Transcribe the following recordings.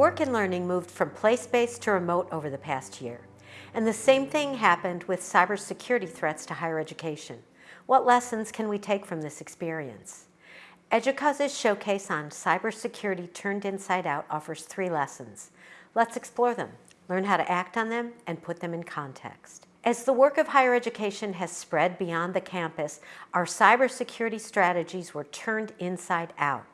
Work and learning moved from place-based to remote over the past year. And the same thing happened with cybersecurity threats to higher education. What lessons can we take from this experience? EDUCAUSE's showcase on cybersecurity turned inside out offers three lessons. Let's explore them, learn how to act on them, and put them in context. As the work of higher education has spread beyond the campus, our cybersecurity strategies were turned inside out.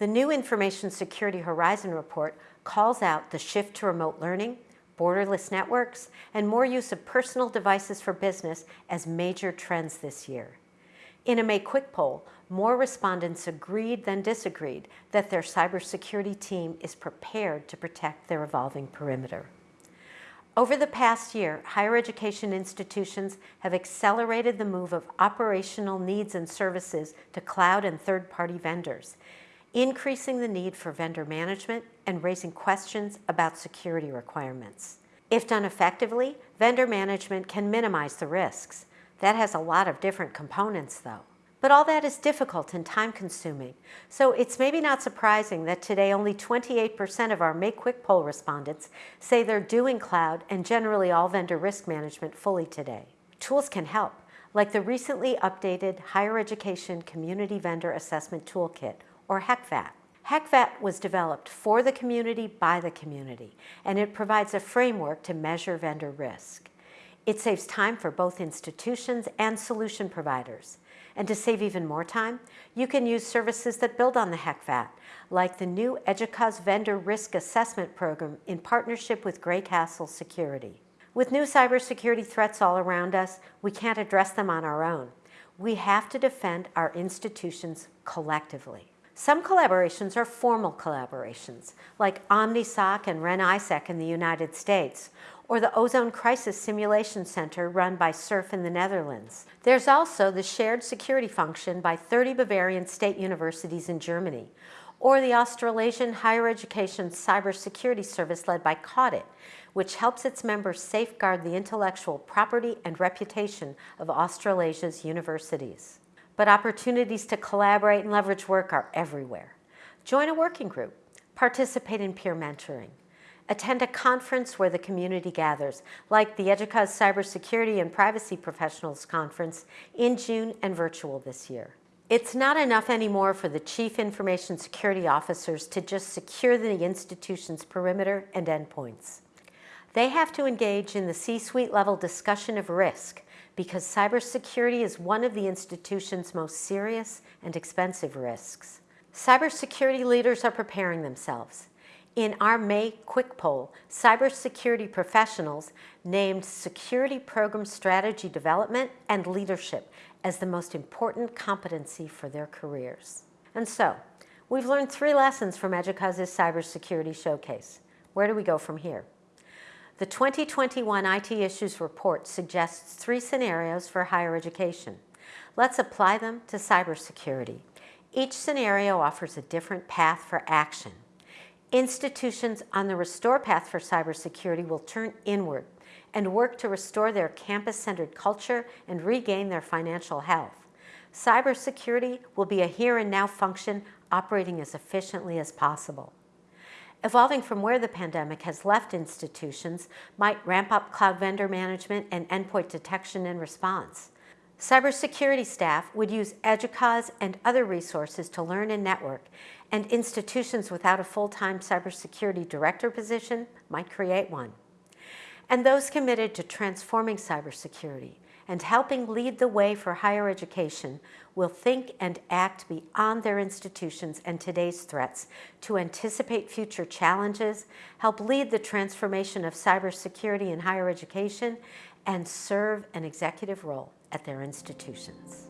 The new Information Security Horizon report calls out the shift to remote learning, borderless networks, and more use of personal devices for business as major trends this year. In a May Quick poll, more respondents agreed than disagreed that their cybersecurity team is prepared to protect their evolving perimeter. Over the past year, higher education institutions have accelerated the move of operational needs and services to cloud and third-party vendors, increasing the need for vendor management and raising questions about security requirements. If done effectively, vendor management can minimize the risks. That has a lot of different components though. But all that is difficult and time-consuming, so it's maybe not surprising that today only 28% of our May Quick poll respondents say they're doing cloud and generally all vendor risk management fully today. Tools can help, like the recently updated Higher Education Community Vendor Assessment Toolkit, or HECVAT. HECVAT was developed for the community by the community, and it provides a framework to measure vendor risk. It saves time for both institutions and solution providers. And to save even more time, you can use services that build on the HECVAT, like the new EDUCAUSE Vendor Risk Assessment Program in partnership with Greycastle Security. With new cybersecurity threats all around us, we can't address them on our own. We have to defend our institutions collectively. Some collaborations are formal collaborations, like OmniSOC and REN-ISAC in the United States, or the OZON Crisis Simulation Center run by SURF in the Netherlands. There's also the shared security function by 30 Bavarian state universities in Germany, or the Australasian Higher Education Cybersecurity Service led by CAUDIT, which helps its members safeguard the intellectual property and reputation of Australasia's universities but opportunities to collaborate and leverage work are everywhere. Join a working group, participate in peer mentoring, attend a conference where the community gathers, like the EDUCAUSE Cybersecurity and Privacy Professionals Conference in June and virtual this year. It's not enough anymore for the Chief Information Security Officers to just secure the institution's perimeter and endpoints. They have to engage in the C-suite level discussion of risk because cybersecurity is one of the institution's most serious and expensive risks. Cybersecurity leaders are preparing themselves. In our May Quick Poll, cybersecurity professionals named security program strategy development and leadership as the most important competency for their careers. And so, we've learned three lessons from EDUCAUSE's Cybersecurity Showcase. Where do we go from here? The 2021 IT Issues Report suggests three scenarios for higher education. Let's apply them to cybersecurity. Each scenario offers a different path for action. Institutions on the restore path for cybersecurity will turn inward and work to restore their campus-centered culture and regain their financial health. Cybersecurity will be a here and now function operating as efficiently as possible. Evolving from where the pandemic has left institutions might ramp up cloud vendor management and endpoint detection and response. Cybersecurity staff would use EDUCAUSE and other resources to learn and network, and institutions without a full-time cybersecurity director position might create one. And those committed to transforming cybersecurity and helping lead the way for higher education will think and act beyond their institutions and today's threats to anticipate future challenges, help lead the transformation of cybersecurity in higher education, and serve an executive role at their institutions.